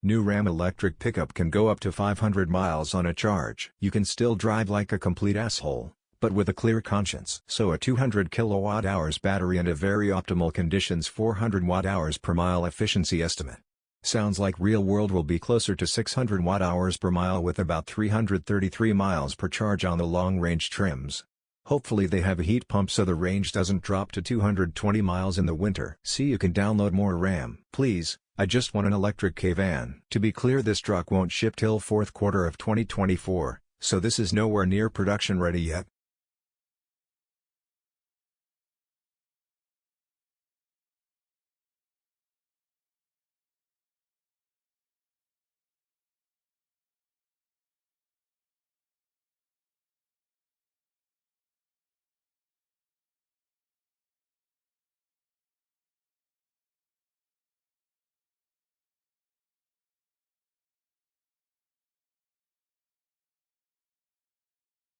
New Ram electric pickup can go up to 500 miles on a charge. You can still drive like a complete asshole, but with a clear conscience. So a 200 kilowatt hours battery and a very optimal conditions 400 watt hours per mile efficiency estimate. Sounds like real world will be closer to 600 watt hours per mile with about 333 miles per charge on the long range trims. Hopefully they have a heat pump so the range doesn't drop to 220 miles in the winter. See you can download more RAM. Please, I just want an electric kei van. To be clear this truck won't ship till fourth quarter of 2024, so this is nowhere near production ready yet.